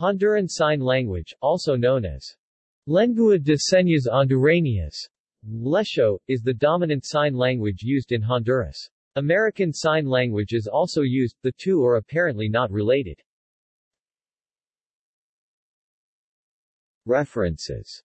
Honduran Sign Language, also known as Lengua de Señas Hondureñas, Lesho, is the dominant sign language used in Honduras. American Sign Language is also used, the two are apparently not related. References